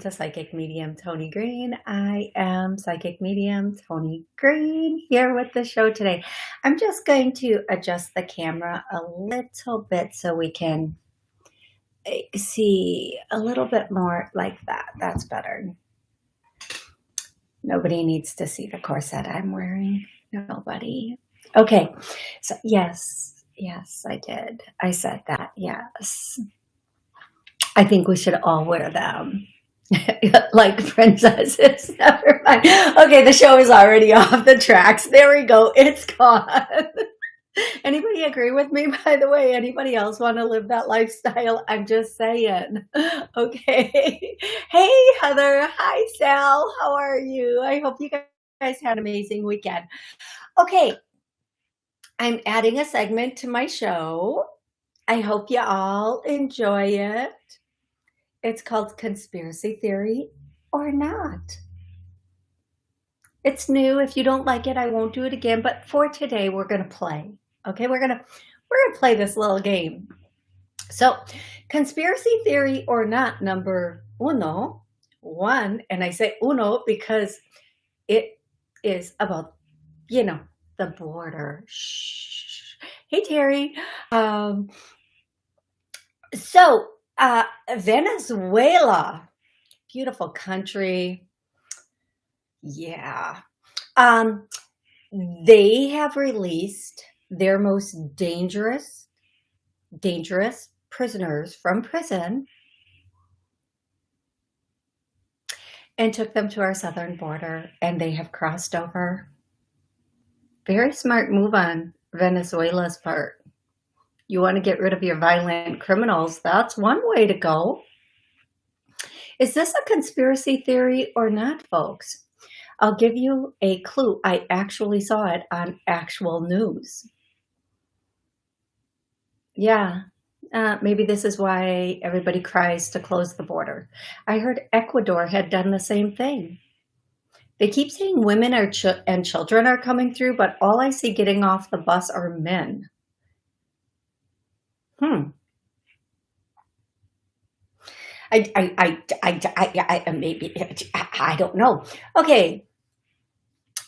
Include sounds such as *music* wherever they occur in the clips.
to Psychic Medium Tony Green. I am Psychic Medium Tony Green here with the show today. I'm just going to adjust the camera a little bit so we can eh, see a little bit more like that. That's better. Nobody needs to see the corset I'm wearing. Nobody. Okay, so yes, yes, I did. I said that, yes. I think we should all wear them. *laughs* like princesses. *laughs* Never mind. Okay, the show is already *laughs* off the tracks. There we go. It's gone. Anybody agree with me, by the way? Anybody else want to live that lifestyle? I'm just saying. Okay. Hey, Heather. Hi, Sal. How are you? I hope you guys had an amazing weekend. Okay. I'm adding a segment to my show. I hope you all enjoy it. It's called Conspiracy Theory or Not. It's new. If you don't like it, I won't do it again. But for today, we're going to play. Okay, we're going to we're going to play this little game. So, conspiracy theory or not, number uno, one, and I say uno because it is about, you know, the border. Shh. Hey, Terry. Um, so uh, Venezuela, beautiful country. Yeah. Um, they have released their most dangerous, dangerous prisoners from prison and took them to our southern border and they have crossed over. Very smart move on Venezuela's part you want to get rid of your violent criminals, that's one way to go. Is this a conspiracy theory or not, folks? I'll give you a clue. I actually saw it on actual news. Yeah, uh, maybe this is why everybody cries to close the border. I heard Ecuador had done the same thing. They keep saying women are ch and children are coming through, but all I see getting off the bus are men. Hmm. I, I, I, I, I, I maybe, I don't know. Okay.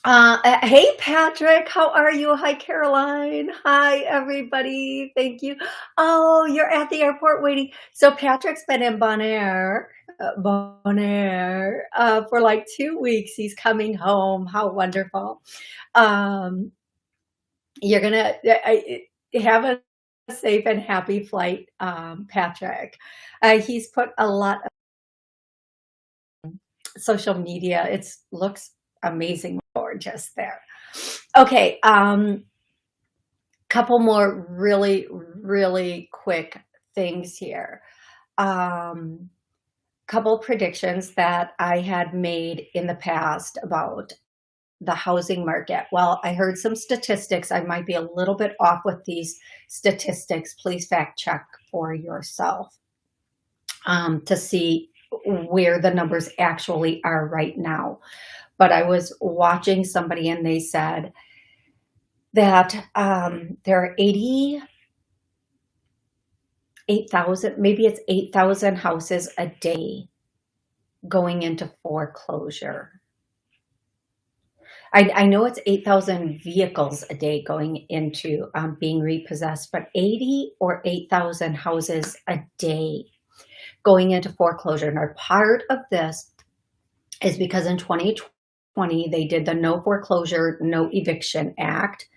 Uh, uh, hey, Patrick, how are you? Hi, Caroline. Hi, everybody. Thank you. Oh, you're at the airport waiting. So Patrick's been in Bonaire, uh, Bonaire, uh, for like two weeks. He's coming home. How wonderful. Um, you're gonna I, have a safe and happy flight, um, Patrick. Uh, he's put a lot of social media. It looks amazing, gorgeous there. Okay, um, couple more really, really quick things here. Um, couple predictions that I had made in the past about the housing market. Well, I heard some statistics. I might be a little bit off with these statistics. Please fact check for yourself um, to see where the numbers actually are right now. But I was watching somebody and they said that um, there are 80, 8,000, maybe it's 8,000 houses a day going into foreclosure I, I know it's 8,000 vehicles a day going into um, being repossessed, but 80 or 8,000 houses a day going into foreclosure. And part of this is because in 2020, they did the No Foreclosure, No Eviction Act,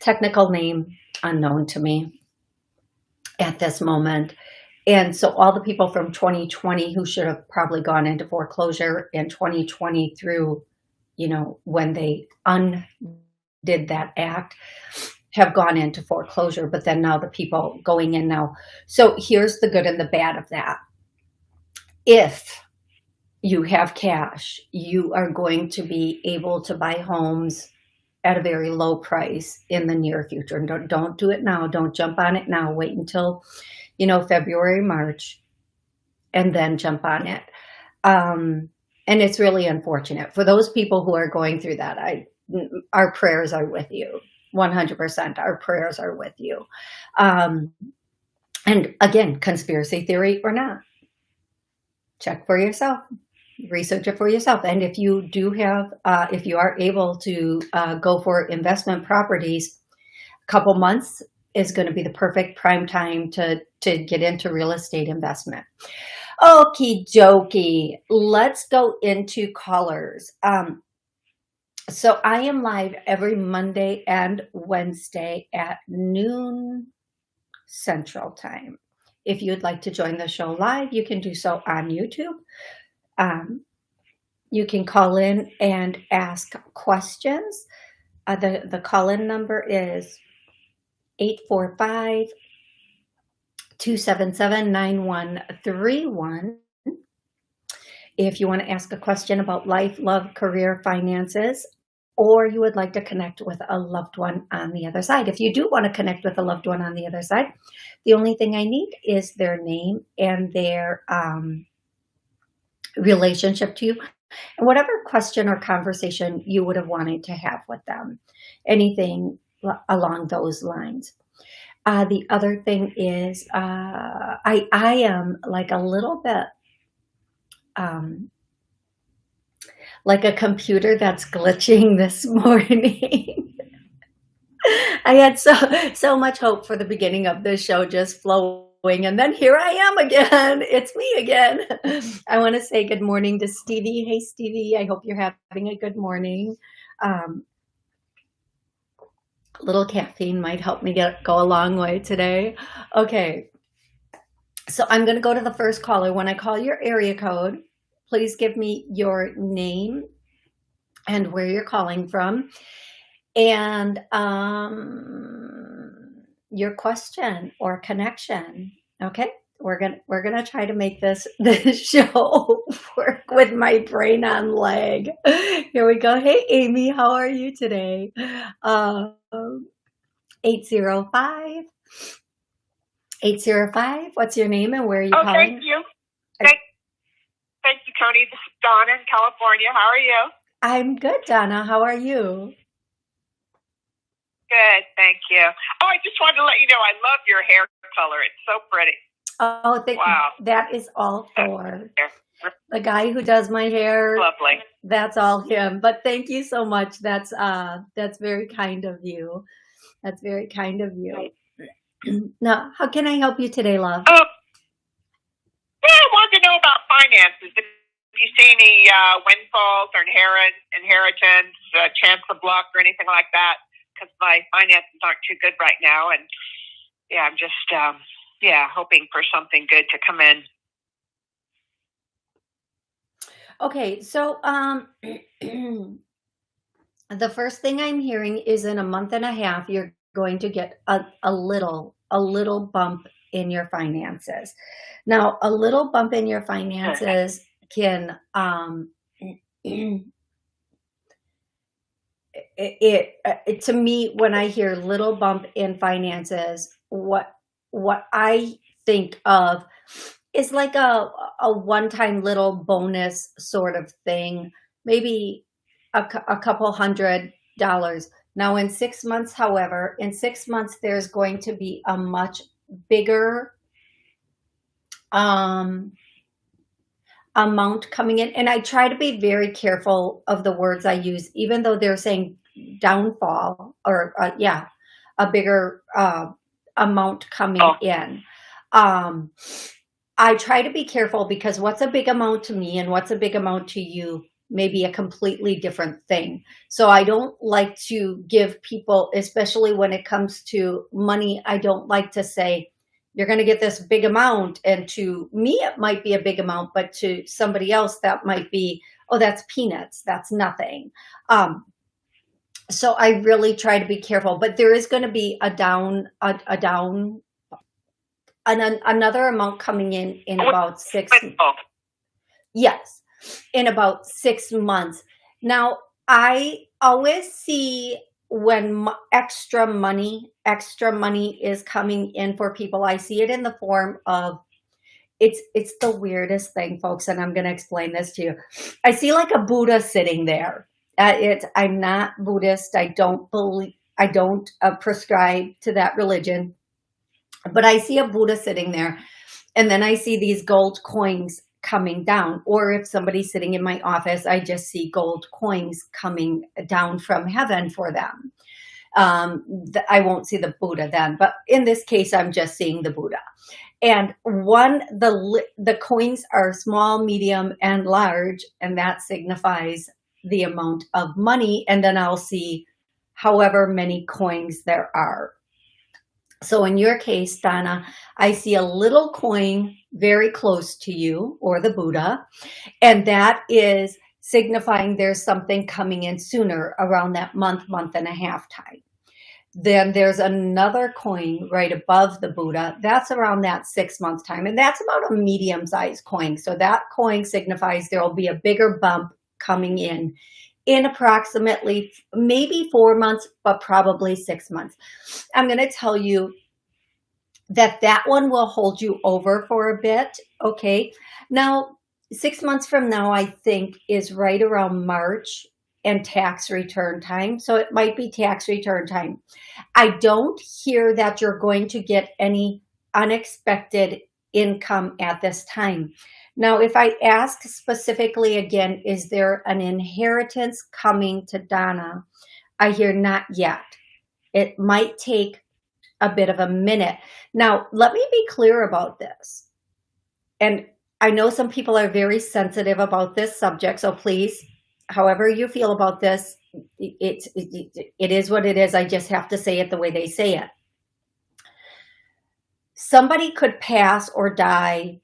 technical name unknown to me at this moment. And so all the people from 2020 who should have probably gone into foreclosure in 2020 through you know, when they undid that act, have gone into foreclosure, but then now the people going in now. So here's the good and the bad of that. If you have cash, you are going to be able to buy homes at a very low price in the near future. And don't, don't do it now. Don't jump on it now. Wait until, you know, February, March, and then jump on it. Um, and it's really unfortunate for those people who are going through that. I, our prayers are with you. 100% our prayers are with you. Um, and again, conspiracy theory or not. check for yourself research it for yourself. And if you do have, uh, if you are able to uh, go for investment properties, a couple months is going to be the perfect prime time to, to get into real estate investment. Okie dokie, let's go into callers. Um, so I am live every Monday and Wednesday at noon Central Time. If you'd like to join the show live, you can do so on YouTube um, you can call in and ask questions. Uh, the, the call-in number is 845 277 9131. If you want to ask a question about life, love, career, finances, or you would like to connect with a loved one on the other side. If you do want to connect with a loved one on the other side, the only thing I need is their name and their um, relationship to you and whatever question or conversation you would have wanted to have with them, anything along those lines. Uh, the other thing is uh, I, I am like a little bit um, like a computer that's glitching *laughs* this morning. I had so so much hope for the beginning of this show just flowing and then here I am again. *laughs* It's me again. *laughs* I want to say good morning to Stevie. Hey, Stevie, I hope you're having a good morning. Um, little caffeine might help me get go a long way today. Okay, so I'm going to go to the first caller. When I call your area code, please give me your name and where you're calling from. And um, your question or connection. Okay, we're gonna we're gonna try to make this *laughs* this show work with my brain on leg. Here we go. Hey Amy, how are you today? Uh, Um, 805 805 what's your name and where are you oh, calling? thank you thank, thank you Tony this is Donna in California how are you I'm good Donna how are you Good, thank you. Oh, I just wanted to let you know I love your hair color. It's so pretty. Oh, thank wow. that is all for the guy who does my hair. Lovely. That's all him. But thank you so much. That's uh that's very kind of you. That's very kind of you. *clears throat* now, how can I help you today, love? Oh, yeah, I wanted to know about finances. If you see any uh, windfalls or inherit, inheritance, uh, chance of luck, or anything like that because my finances aren't too good right now, and yeah, I'm just um, yeah hoping for something good to come in. Okay, so um, *clears throat* the first thing I'm hearing is in a month and a half, you're going to get a, a little, a little bump in your finances. Now, a little bump in your finances can um, *clears throat* it, uh, it, to me when I hear little bump in finances, what what I think of is like a a one time little bonus sort of thing, maybe a, a couple hundred dollars. Now, in six months, however, in six months, there's going to be a much bigger um, amount coming in. And I try to be very careful of the words I use, even though they're saying downfall or uh, yeah, a bigger uh, amount coming oh. in. Um, I try to be careful because what's a big amount to me and what's a big amount to you may be a completely different thing. So I don't like to give people, especially when it comes to money, I don't like to say, you're going to get this big amount. And to me, it might be a big amount, but to somebody else, that might be, oh, that's peanuts. That's nothing. Um, so I really try to be careful, but there is going to be a down, a, a down, an, another amount coming in in about six. Yes, in about six months. Now, I always see when extra money, extra money is coming in for people, I see it in the form of it's it's the weirdest thing, folks, and I'm going to explain this to you. I see like a Buddha sitting there. Uh, it's I'm not Buddhist. I don't believe. I don't uh, prescribe to that religion, but I see a Buddha sitting there, and then I see these gold coins coming down. Or if somebody's sitting in my office, I just see gold coins coming down from heaven for them. Um, I won't see the Buddha then, but in this case, I'm just seeing the Buddha. And one, the, the coins are small, medium, and large, and that signifies the amount of money. And then I'll see however many coins there are. So in your case, Donna, I see a little coin very close to you or the Buddha, and that is signifying there's something coming in sooner around that month, month and a half time. Then there's another coin right above the Buddha. That's around that six month time. And that's about a medium sized coin. So that coin signifies there will be a bigger bump coming in in approximately maybe four months, but probably six months. I'm going to tell you that that one will hold you over for a bit. Okay. Now, six months from now, I think is right around March and tax return time. So it might be tax return time. I don't hear that you're going to get any unexpected income at this time. Now, if I ask specifically again, is there an inheritance coming to Donna? I hear not yet. It might take a bit of a minute. Now, let me be clear about this. And I know some people are very sensitive about this subject, so please however you feel about this, it's it, it is what it is. I just have to say it the way they say it. Somebody could pass or die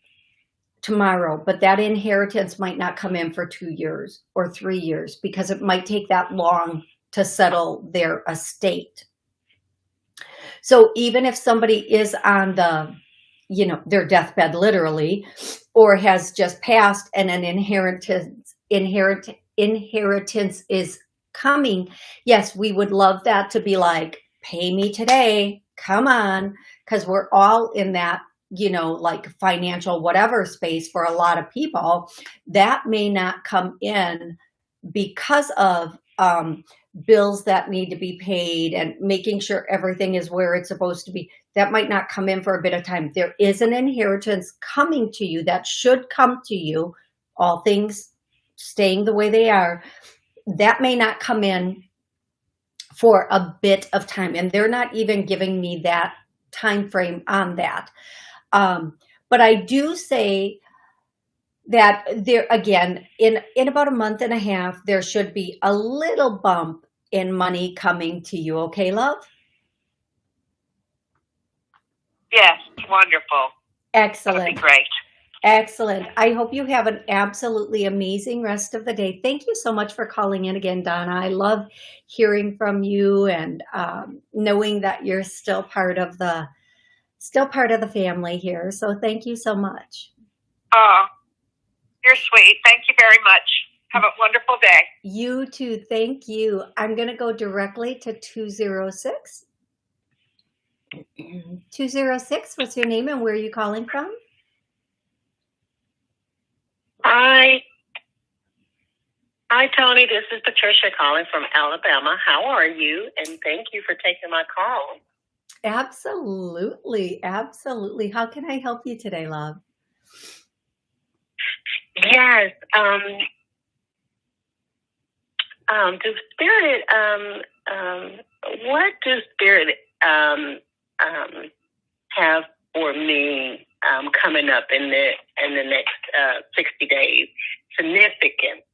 tomorrow, but that inheritance might not come in for two years or three years because it might take that long to settle their estate. So even if somebody is on the, you know, their deathbed literally, or has just passed and an inheritance inherit inheritance is coming, yes, we would love that to be like, pay me today, come on, because we're all in that, you know, like financial whatever space for a lot of people. That may not come in because of um, bills that need to be paid and making sure everything is where it's supposed to be. That might not come in for a bit of time. There is an inheritance coming to you that should come to you, all things staying the way they are, that may not come in for a bit of time. And they're not even giving me that time frame on that. Um, but I do say that there again in in about a month and a half there should be a little bump in money coming to you okay love yes wonderful excellent great Excellent. I hope you have an absolutely amazing rest of the day. Thank you so much for calling in again, Donna. I love hearing from you and um, knowing that you're still part of the still part of the family here. So thank you so much. Oh, you're sweet. Thank you very much. Have a wonderful day. You too. Thank you. I'm going to go directly to 206. 206, what's your name and where are you calling from? Hi. Hi, Tony. This is Patricia calling from Alabama. How are you? And thank you for taking my call. Absolutely. Absolutely. How can I help you today, love? Yes. Um, um, do spirit, um, um, what do spirit, um, um, have for me um, coming up in the in the next uh, sixty days. Significant,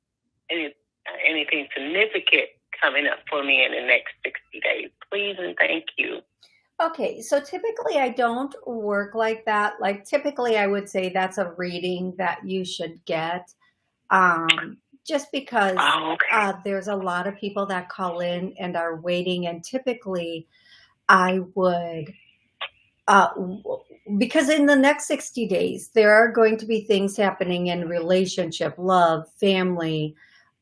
any, uh, anything significant coming up for me in the next sixty days, please and thank you. Okay, so typically I don't work like that. Like typically I would say that's a reading that you should get. Um, just because oh, okay. uh, there's a lot of people that call in and are waiting and typically I would uh, because in the next 60 days, there are going to be things happening in relationship, love, family.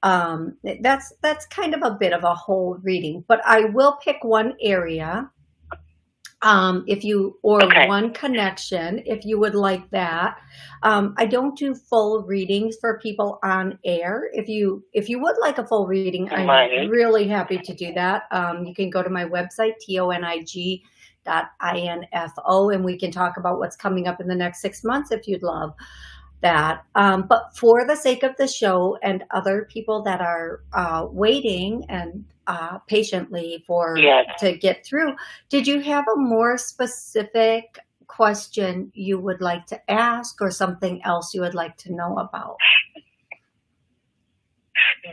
Um, that's, that's kind of a bit of a whole reading, but I will pick one area um, if you, or okay. one connection, if you would like that. Um, I don't do full readings for people on air. If you, if you would like a full reading, I'm really happy to do that. Um, you can go to my website, T-O-N-I-G dot info and we can talk about what's coming up in the next six months if you'd love. That. Um, but for the sake of the show and other people that are uh, waiting and uh, patiently for Yes. to get through, did you have a more specific question you would like to ask or something else you would like to know about?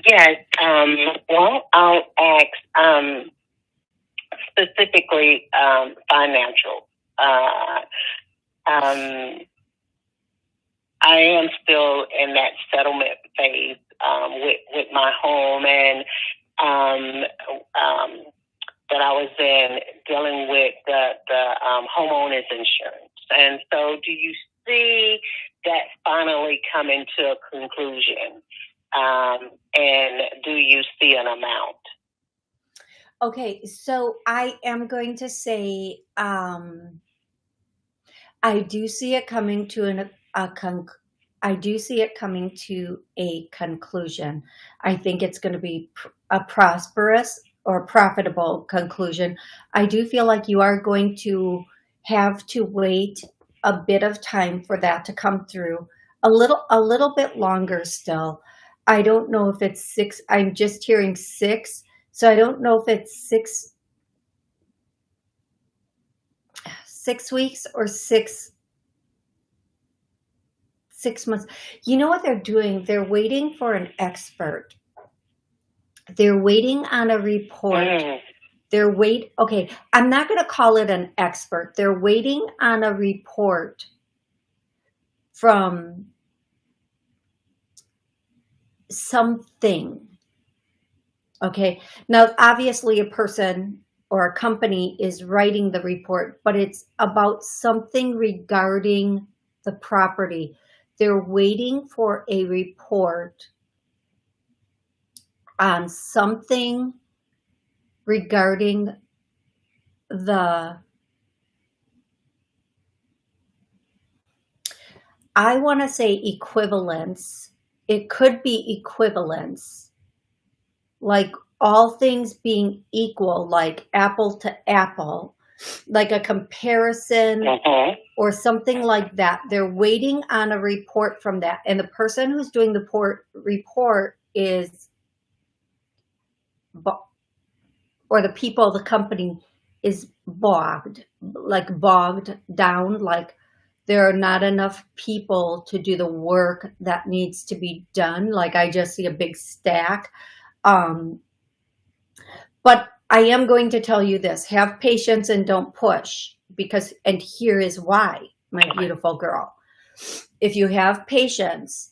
Yes. Um, well, I'll ask um, specifically um, financial. Uh, um, I am still in that settlement phase um, with with my home, and um, um, that I was in dealing with the the um, homeowners insurance. And so, do you see that finally coming to a conclusion? Um, and do you see an amount? Okay, so I am going to say um, I do see it coming to an, a I do see it coming to a conclusion. I think it's going to be pr- a prosperous or profitable conclusion. I do feel like you are going to have to wait a bit of time for that to come through. A little a little bit longer still. I don't know if it's 6 I'm just hearing 6 so I don't know if it's six six weeks or six six months. You know what they're doing? They're waiting for an expert. They're waiting on a report. Mm. They're wait. Okay, I'm not going to call it an expert. They're waiting on a report from something. Okay. Now, obviously, a person or a company is writing the report, but it's about something regarding the property. They're waiting for a report on something regarding the I want to say equivalence. It could be equivalence like all things being equal, like apple to apple, like a comparison Mhm. or something like that. They're waiting on a report from that. And the person who's doing the port report is, or the people, the company is bogged, like bogged down, like there are not enough people to do the work that needs to be done. Like I just see a big stack. Um, but I am going to tell you this, have patience and don't push because, and here is why, my beautiful girl. If you have patience,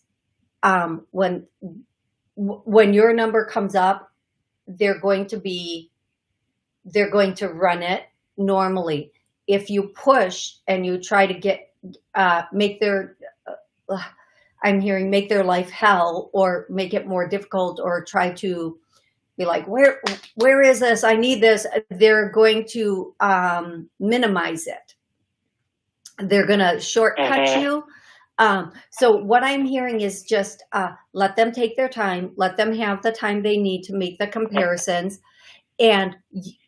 um, when, when your number comes up, they're going to be, they're going to run it normally. If you push and you try to get, uh, make their, uh, I'm hearing make their life hell or make it more difficult or try to be like, where, where is this? I need this. They're going to um, minimize it. They're going to shortcut Mhm. you. Um, so what I'm hearing is just uh, let them take their time. Let them have the time they need to make the comparisons. And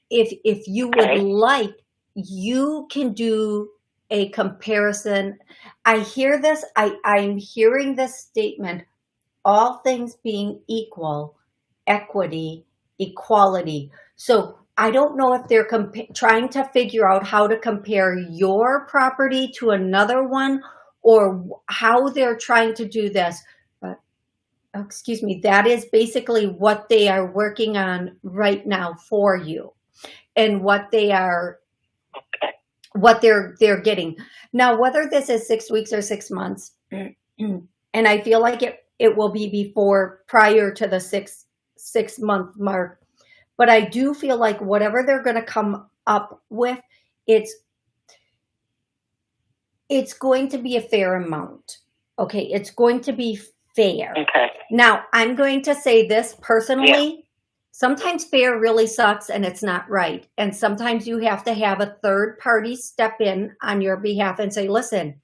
if, if you would Okay. like, you can do a comparison. I hear this, I, I'm hearing this statement, all things being equal, equity, equality. So I don't know if they're trying to figure out how to compare your property to another one or how they're trying to do this. But excuse me, that is basically what they are working on right now for you and what they are what they're they're getting now whether this is six weeks or six months *clears throat* and i feel like it it will be before prior to the six six month mark but i do feel like whatever they're going to come up with it's it's going to be a fair amount okay it's going to be fair Okay. now, I'm going to say this personally. Sometimes fair really sucks and it's not right. And sometimes you have to have a third party step in on your behalf and say, listen,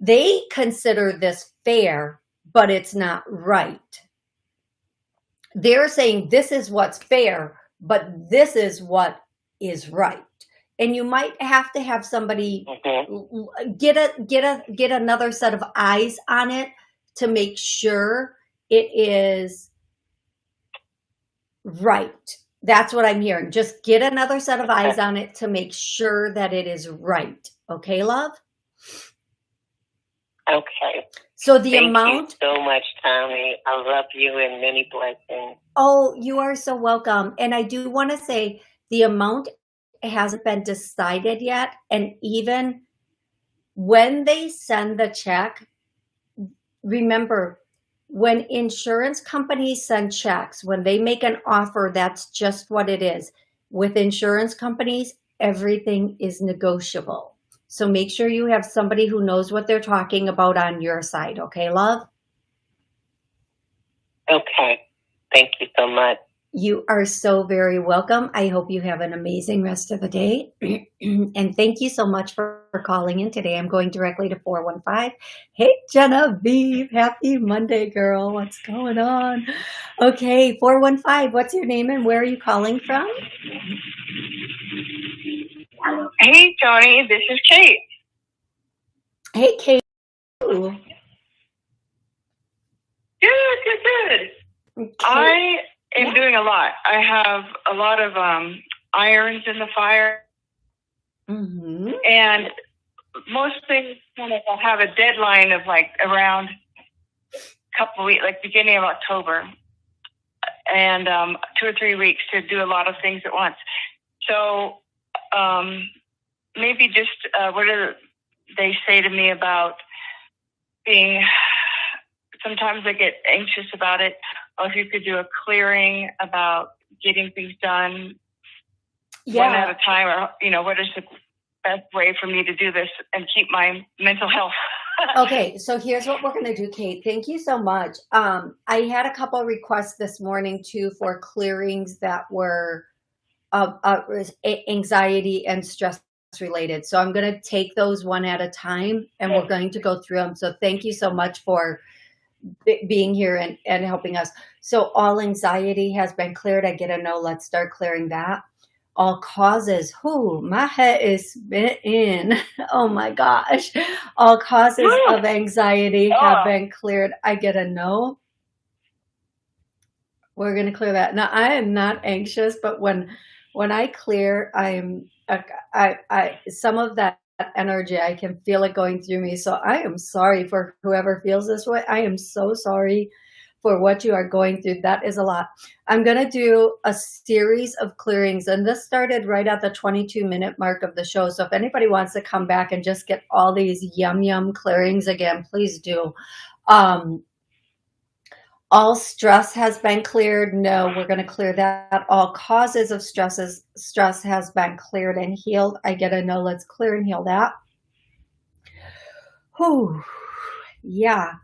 they consider this fair, but it's not right. They're saying this is what's fair, but this is what is right. and you might have to have somebody Mhm. get a get a get another set of eyes on it to make sure it is right. That's what I'm hearing. Just get another set of eyes on it to make sure that it is right. Okay, love? Okay. So the Thank amount you so much, Tommy. I love you and many blessings. Oh, you are so welcome. And I do want to say the amount hasn't been decided yet. And even when they send the check, remember when insurance companies send checks, when they make an offer, that's just what it is. With insurance companies, everything is negotiable. So make sure you have somebody who knows what they're talking about on your side. Okay, love? Okay. Thank you so much. You are so very welcome. I hope you have an amazing rest of the day. *clears throat* and thank you so much for, for calling in today. I'm going directly to 415. Hey, Genevieve. Happy Monday, girl. What's going on? Okay, 415. What's your name and where are you calling from? Hey, Tony, this is Kate. Hey, Kate. Ooh. Good, good, good. I am Yeah. doing a lot. I have a lot of um, irons in the fire, Mhm. and most things kind of have a deadline of like around a couple weeks, like beginning of October, and um, two or three weeks to do a lot of things at once. So um, maybe just uh, what do they say to me about being? Sometimes I get anxious about it. Or if you could do a clearing about getting things done one at a time, or you know, what is the best way for me to do this and keep my mental health? *laughs* Okay, so here's what we're going to do, Kate. Thank you so much. Um, I had a couple requests this morning too for clearings that were uh, uh, anxiety and stress related. So I'm going to take those one at a time and we're going to go through them. So thank you so much for be- being here and, and helping us. So all anxiety has been cleared. I get a no. Let's start clearing that. All causes. Whoo, my head is bent in. *laughs* Oh my gosh. All causes of anxiety have Oh. been cleared. I get a no. We're going to clear that. Now I am not anxious, but when when I clear, I'm I, I some of that energy I can feel it going through me. So I am sorry for whoever feels this way. I am so sorry for what you are going through. That is a lot. I'm going to do a series of clearings, and this started right at the 22 minute mark of the show. So if anybody wants to come back and just get all these yum yum clearings again, please do. Um, all stress has been cleared. No, we're going to clear that. All causes of stresses, stress has been cleared and healed. I get a no. Let's clear and heal that. Whew. Yeah.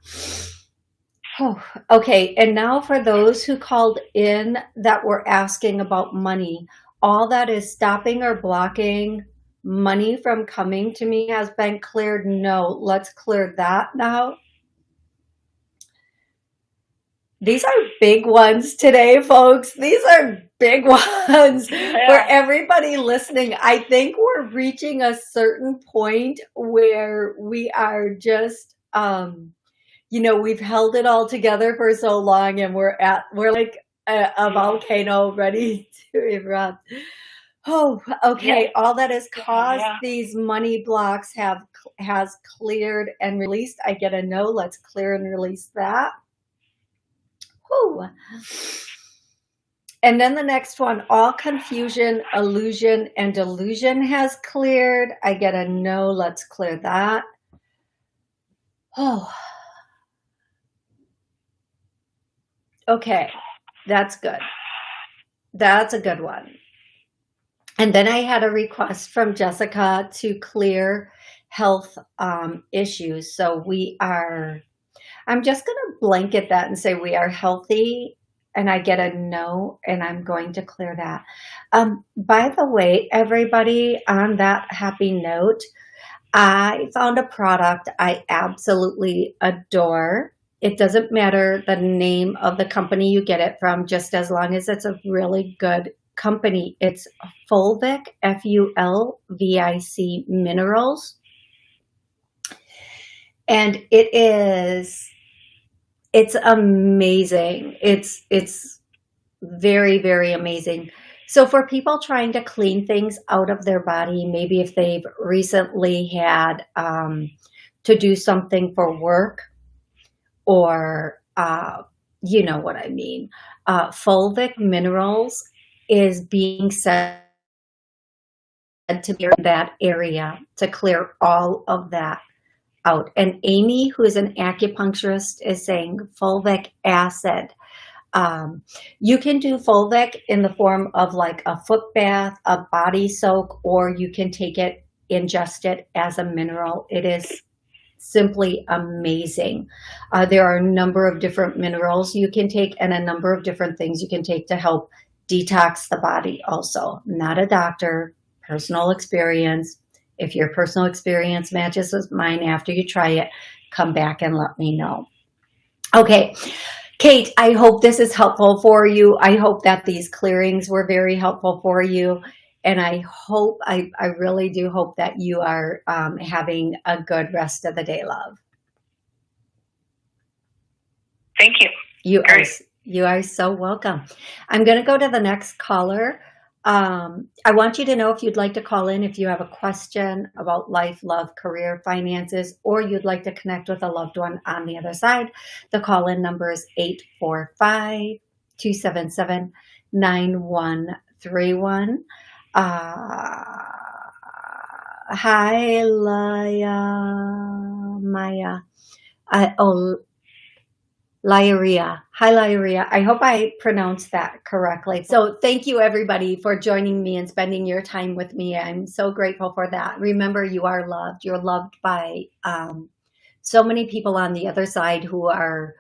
Whew. Okay. And now for those who called in that were asking about money, all that is stopping or blocking money from coming to me has been cleared. No, let's clear that now. These are big ones today, folks. These are big *laughs* ones for everybody listening. I think we're reaching a certain point where we are just, um, you know, we've held it all together for so long and we're at, we're like a, a volcano ready *laughs* to erupt. Oh, okay. All that has caused Yeah. these money blocks have, has cleared and released. I get a no. Let's clear and release that. Whew. And then the next one, all confusion, illusion, and delusion has cleared. I get a no. Let's clear that. Oh. Okay. That's good. That's a good one. And then I had a request from Jessica to clear health um, issues. So we are, I'm just going to blanket that and say we are healthy and I get a no, and I'm going to clear that. Um, by the way, everybody on that happy note, I found a product I absolutely adore. It doesn't matter the name of the company you get it from, just as long as it's a really good company. It's Fulvic, F-U-L-V-I-C Minerals. And it is, it's amazing. It's, it's very, very amazing. So for people trying to clean things out of their body, maybe if they've recently had um, to do something for work or, uh, you know what I mean, uh, fulvic minerals is being said to be in that area to clear all of that out. And Amy, who is an acupuncturist, is saying fulvic acid. Um, you can do fulvic in the form of like a foot bath, a body soak, or you can take it, ingest it as a mineral. It is simply amazing. Uh, there are a number of different minerals you can take and a number of different things you can take to help detox the body also. Not a doctor, personal experience. If your personal experience matches with mine after you try it, come back and let me know. Okay, Kate, I hope this is helpful for you. I hope that these clearings were very helpful for you. And I hope, I, I really do hope that you are um, having a good rest of the day, love. Thank you. You Great. are you are so welcome. I'm going to go to the next caller. Um, I want you to know if you'd like to call in if you have a question about life, love, career, finances, or you'd like to connect with a loved one on the other side. The call-in number is 845-277-9131. Uh, hi, Laya, Maya. I, oh, Lyria. Hi, Lyria. I hope I pronounced that correctly. So thank you, everybody, for joining me and spending your time with me. I'm so grateful for that. Remember, you are loved. You're loved by um, so many people on the other side who are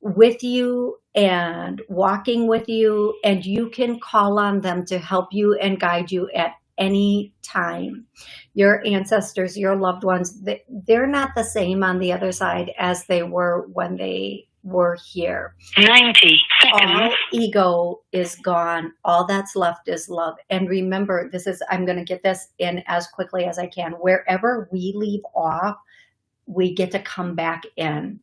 with you and walking with you, and you can call on them to help you and guide you at any time. Your ancestors, your loved ones, they're not the same on the other side as they were when they were here. 90 seconds. All ego is gone. All that's left is love. And remember, this is, I'm going to get this in as quickly as I can. Wherever we leave off, we get to come back in.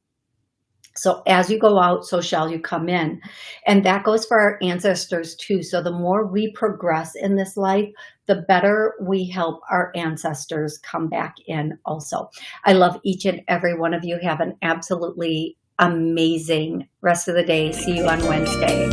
So as you go out, so shall you come in. And that goes for our ancestors too. So the more we progress in this life, the better we help our ancestors come back in also. I love each and every one of you. Have an absolutely amazing rest of the day. See you on Wednesday.